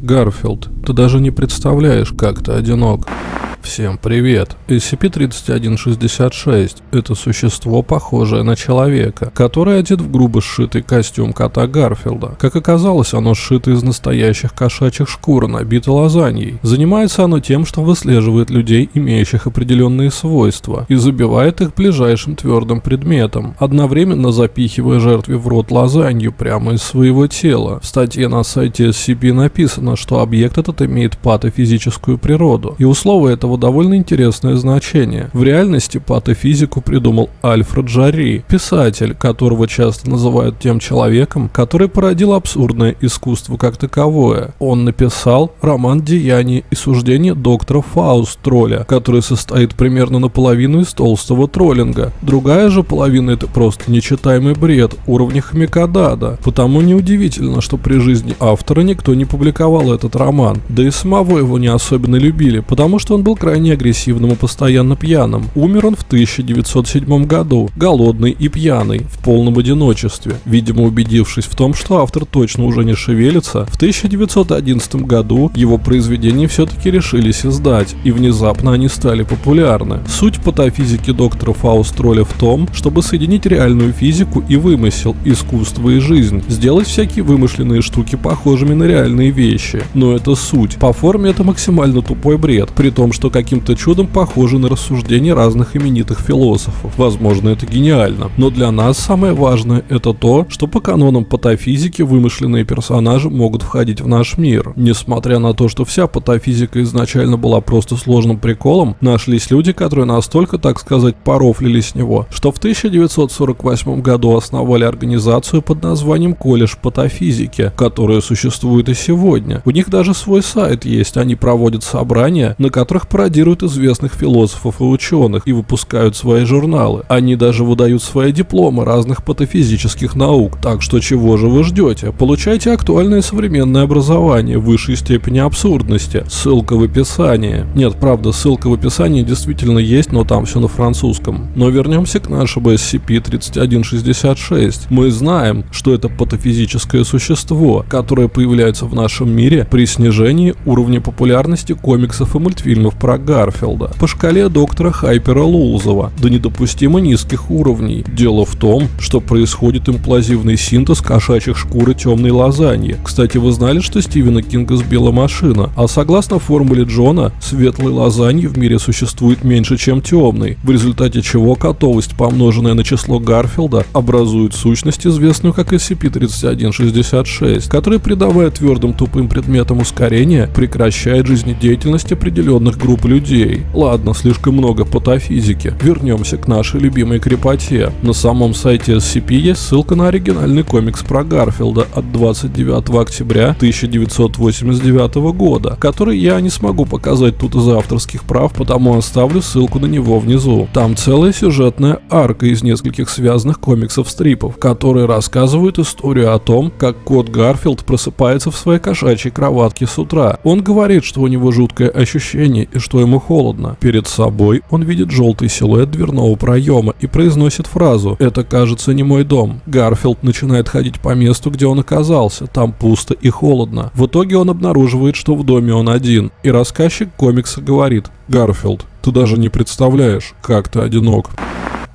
Гарфилд, ты даже не представляешь, как ты одинок. Всем привет. SCP-3166 – это существо, похожее на человека, который одет в грубо сшитый костюм кота Гарфилда. Как оказалось, оно сшито из настоящих кошачьих шкур, набито лазаньей. Занимается оно тем, что выслеживает людей, имеющих определенные свойства, и забивает их ближайшим твердым предметом, одновременно запихивая жертве в рот лазанью прямо из своего тела. В статье на сайте SCP написано, что объект этот имеет патофизическую природу, и условия этого довольно интересное значение. В реальности патофизику придумал Альфред Жарри, писатель, которого часто называют тем человеком, который породил абсурдное искусство как таковое. Он написал роман «Деяния и суждения доктора Фауст Тролля», который состоит примерно наполовину из толстого троллинга. Другая же половина это просто нечитаемый бред уровня Хамикадада. Потому неудивительно, что при жизни автора никто не публиковал этот роман. Да и самого его не особенно любили, потому что он был крайне агрессивным и постоянно пьяным. Умер он в 1907 году, голодный и пьяный, в полном одиночестве. Видимо, убедившись в том, что автор точно уже не шевелится, в 1911 году его произведения все-таки решились издать, и внезапно они стали популярны. Суть патофизики доктора Фаустроля в том, чтобы соединить реальную физику и вымысел, искусство и жизнь, сделать всякие вымышленные штуки похожими на реальные вещи. Но это суть. По форме это максимально тупой бред, при том, что каким-то чудом похожи на рассуждения разных именитых философов. Возможно, это гениально. Но для нас самое важное это то, что по канонам патофизики вымышленные персонажи могут входить в наш мир. Несмотря на то, что вся патофизика изначально была просто сложным приколом, нашлись люди, которые настолько, так сказать, порофлили с него, что в 1948 году основали организацию под названием Колледж патофизики, которая существует и сегодня. У них даже свой сайт есть, они проводят собрания, на которых пародируют известных философов и ученых и выпускают свои журналы. Они даже выдают свои дипломы разных патофизических наук. Так что чего же вы ждете? Получайте актуальное современное образование высшей степени абсурдности. Ссылка в описании. Нет, правда, ссылка в описании действительно есть, но там все на французском. Но вернемся к нашему SCP-3166. Мы знаем, что это патофизическое существо, которое появляется в нашем мире при снижении уровня популярности комиксов и мультфильмов про Гарфилда по шкале доктора Хайпера Лулзова до недопустимо низких уровней. Дело в том, что происходит имплазивный синтез кошачьих шкур и темной лазаньи. Кстати, вы знали, что Стивена Кинга сбила машина? А согласно формуле Джона, светлой лазаньи в мире существует меньше, чем темной, в результате чего котовость, помноженная на число Гарфилда, образует сущность, известную как SCP-3166, которая, придавая твердым тупым предметам ускорения, прекращает жизнедеятельность определенных групп людей. Ладно, слишком много патофизики. Вернемся к нашей любимой крепоте. На самом сайте SCP есть ссылка на оригинальный комикс про Гарфилда от 29 октября 1989 года, который я не смогу показать тут из-за авторских прав, потому оставлю ссылку на него внизу. Там целая сюжетная арка из нескольких связанных комиксов-стрипов, которые рассказывают историю о том, как кот Гарфилд просыпается в своей кошачьей кроватке с утра. Он говорит, что у него жуткое ощущение и что ему холодно. Перед собой он видит желтый силуэт дверного проема и произносит фразу «Это, кажется, не мой дом». Гарфилд начинает ходить по месту, где он оказался. Там пусто и холодно. В итоге он обнаруживает, что в доме он один. И рассказчик комикса говорит «Гарфилд, ты даже не представляешь, как ты одинок».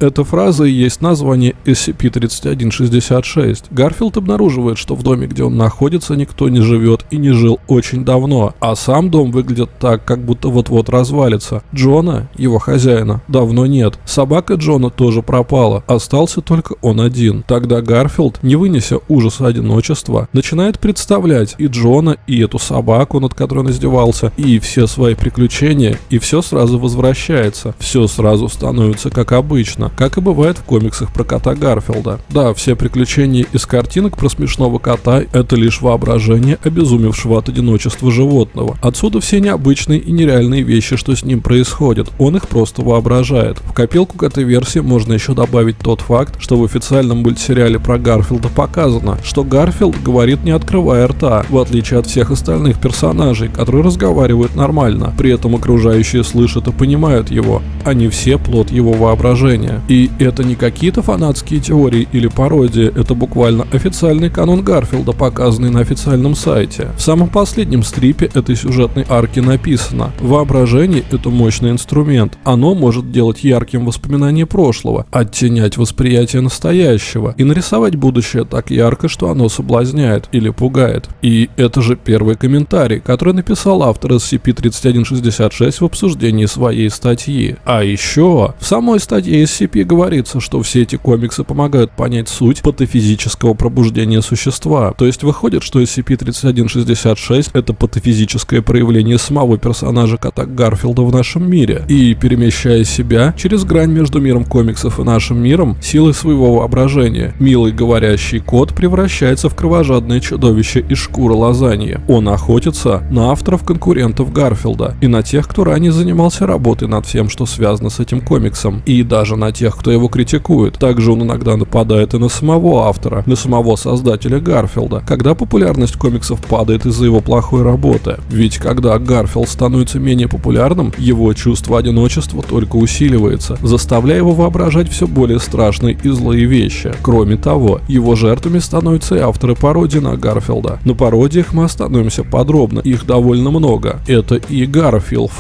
Эта фраза и есть название SCP-3166. Гарфилд обнаруживает, что в доме, где он находится, никто не живет и не жил очень давно, а сам дом выглядит так, как будто вот-вот развалится. Джона, его хозяина, давно нет. Собака Джона тоже пропала, остался только он один. Тогда Гарфилд, не вынеся ужаса одиночества, начинает представлять и Джона, и эту собаку, над которой он издевался, и все свои приключения, и все сразу возвращается. Все сразу становится как обычно как и бывает в комиксах про кота Гарфилда. Да, все приключения из картинок про смешного кота – это лишь воображение обезумевшего от одиночества животного. Отсюда все необычные и нереальные вещи, что с ним происходят, он их просто воображает. В копилку к этой версии можно еще добавить тот факт, что в официальном мультсериале про Гарфилда показано, что Гарфилд говорит не открывая рта, в отличие от всех остальных персонажей, которые разговаривают нормально. При этом окружающие слышат и понимают его. Они все плод его воображения. И это не какие-то фанатские теории или пародии, это буквально официальный канон Гарфилда, показанный на официальном сайте. В самом последнем стрипе этой сюжетной арки написано «Воображение – это мощный инструмент. Оно может делать ярким воспоминания прошлого, оттенять восприятие настоящего и нарисовать будущее так ярко, что оно соблазняет или пугает». И это же первый комментарий, который написал автор SCP-3166 в обсуждении своей статьи. А еще в самой статье SCP говорится, что все эти комиксы помогают понять суть патофизического пробуждения существа. То есть выходит, что SCP-3166 это патофизическое проявление самого персонажа кота Гарфилда в нашем мире. И перемещая себя через грань между миром комиксов и нашим миром, силой своего воображения, милый говорящий кот превращается в кровожадное чудовище из шкуры лазаньи. Он охотится на авторов конкурентов Гарфилда и на тех, кто ранее занимался работой над всем, что связано с этим комиксом, и даже на тех, кто его критикует. Также он иногда нападает и на самого автора, на самого создателя Гарфилда, когда популярность комиксов падает из-за его плохой работы. Ведь когда Гарфилд становится менее популярным, его чувство одиночества только усиливается, заставляя его воображать все более страшные и злые вещи. Кроме того, его жертвами становятся и авторы пародий на Гарфилда. На пародиях мы остановимся подробно, их довольно много. Это и Гарфилд.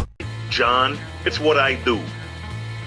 John, it's what I do.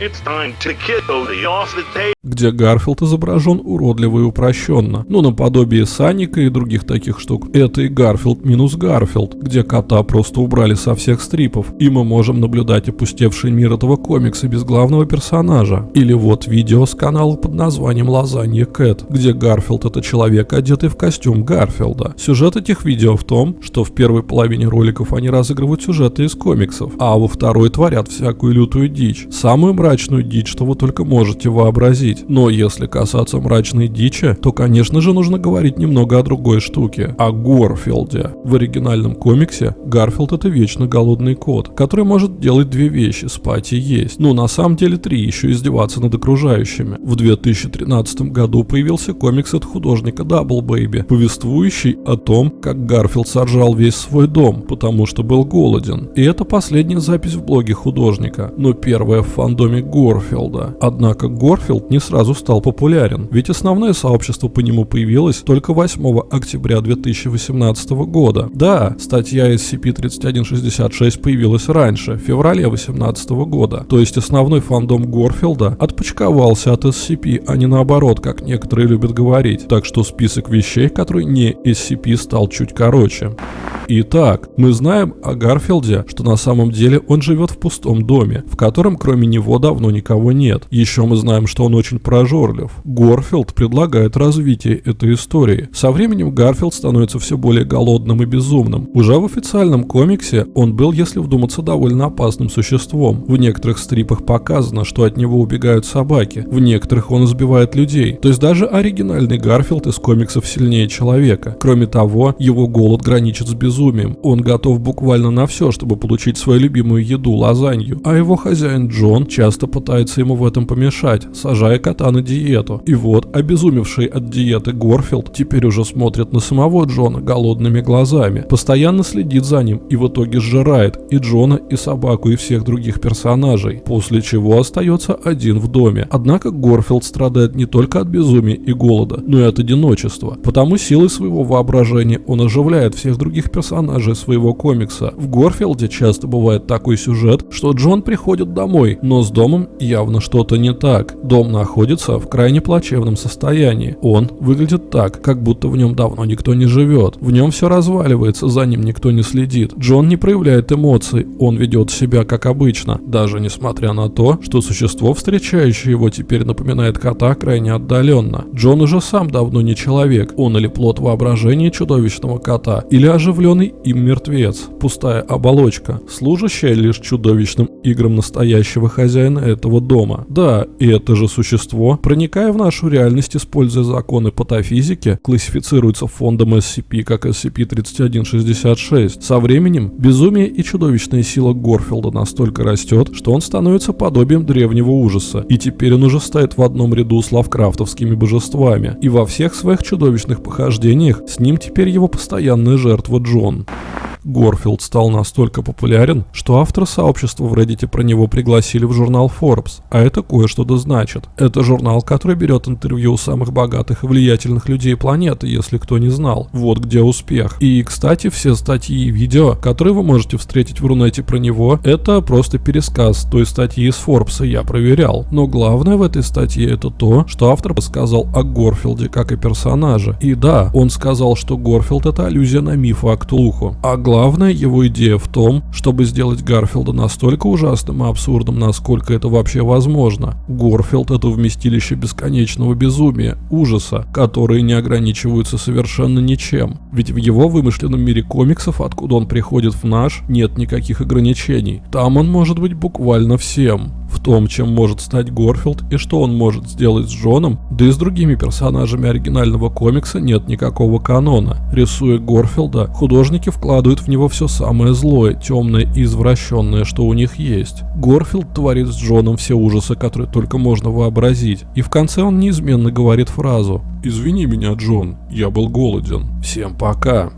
It's time to kill the off the table где Гарфилд изображен уродливо и упрощенно. Ну, наподобие Саника и других таких штук. Это и Гарфилд минус Гарфилд, где кота просто убрали со всех стрипов, и мы можем наблюдать опустевший мир этого комикса без главного персонажа. Или вот видео с канала под названием «Lasagna Cat», где Гарфилд это человек, одетый в костюм Гарфилда. Сюжет этих видео в том, что в первой половине роликов они разыгрывают сюжеты из комиксов, а во второй творят всякую лютую дичь. Самую мрачную дичь, что вы только можете вообразить говорить. Но если касаться мрачной дичи, то, конечно же, нужно говорить немного о другой штуке. О Горфилде. В оригинальном комиксе Гарфилд это вечно голодный кот, который может делать две вещи – спать и есть. Ну, на самом деле три, еще издеваться над окружающими. В 2013 году появился комикс от художника Double Baby, повествующий о том, как Гарфилд сожрал весь свой дом, потому что был голоден. И это последняя запись в блоге художника, но первая в фандоме Горфилда. Однако Горфилд не сразу стал популярен, ведь основное сообщество по нему появилось только 8 октября 2018 года. Да, статья SCP-3166 появилась раньше, в феврале 2018 года, то есть основной фандом Горфилда отпочковался от SCP, а не наоборот, как некоторые любят говорить, так что список вещей, которые не SCP, стал чуть короче. Итак, мы знаем о Гарфилде, что на самом деле он живет в пустом доме, в котором кроме него давно никого нет. Еще мы знаем, что он очень прожорлив. Горфилд предлагает развитие этой истории. Со временем Гарфилд становится все более голодным и безумным. Уже в официальном комиксе он был, если вдуматься, довольно опасным существом. В некоторых стрипах показано, что от него убегают собаки, в некоторых он избивает людей. То есть даже оригинальный Гарфилд из комиксов сильнее человека. Кроме того, его голод граничит с безумием. Он готов буквально на все, чтобы получить свою любимую еду, лазанью. А его хозяин Джон часто пытается ему в этом помешать, сажая кота на диету. И вот, обезумевший от диеты Горфилд теперь уже смотрит на самого Джона голодными глазами, постоянно следит за ним и в итоге сжирает и Джона, и собаку, и всех других персонажей, после чего остается один в доме. Однако Горфилд страдает не только от безумия и голода, но и от одиночества, потому силой своего воображения он оживляет всех других персонажей своего комикса. В Горфилде часто бывает такой сюжет, что Джон приходит домой, но с домом явно что-то не так. Дом находится в крайне плачевном состоянии. Он выглядит так, как будто в нем давно никто не живет. В нем все разваливается, за ним никто не следит. Джон не проявляет эмоций, он ведет себя как обычно, даже несмотря на то, что существо, встречающее его, теперь напоминает кота крайне отдаленно. Джон уже сам давно не человек, он или плод воображения чудовищного кота, или оживлен Зеленый им мертвец, пустая оболочка, служащая лишь чудовищным играм настоящего хозяина этого дома. Да, и это же существо, проникая в нашу реальность, используя законы патофизики, классифицируется фондом SCP как SCP-3166. Со временем безумие и чудовищная сила Горфилда настолько растет, что он становится подобием древнего ужаса, и теперь он уже стоит в одном ряду с лавкрафтовскими божествами, и во всех своих чудовищных похождениях с ним теперь его постоянная жертва Джон. Горфилд стал настолько популярен, что авторы сообщества в Reddit про него пригласили в журнал Forbes, а это кое-что да значит. Это журнал, который берет интервью у самых богатых и влиятельных людей планеты, если кто не знал. Вот где успех. И, кстати, все статьи и видео, которые вы можете встретить в Рунете про него, это просто пересказ той статьи из Forbes, я проверял. Но главное в этой статье это то, что автор сказал о Горфилде как и персонаже. И да, он сказал, что Горфилд это аллюзия на миф о Ктулху. А главное его идея в том, чтобы сделать Гарфилда настолько ужасным и абсурдным, насколько это вообще возможно. Горфилд это вместилище бесконечного безумия, ужаса, которые не ограничиваются совершенно ничем. Ведь в его вымышленном мире комиксов, откуда он приходит в наш, нет никаких ограничений. Там он может быть буквально всем в том, чем может стать Горфилд и что он может сделать с Джоном, да и с другими персонажами оригинального комикса нет никакого канона. Рисуя Горфилда, художники вкладывают в него все самое злое, темное и извращенное, что у них есть. Горфилд творит с Джоном все ужасы, которые только можно вообразить, и в конце он неизменно говорит фразу «Извини меня, Джон, я был голоден. Всем пока».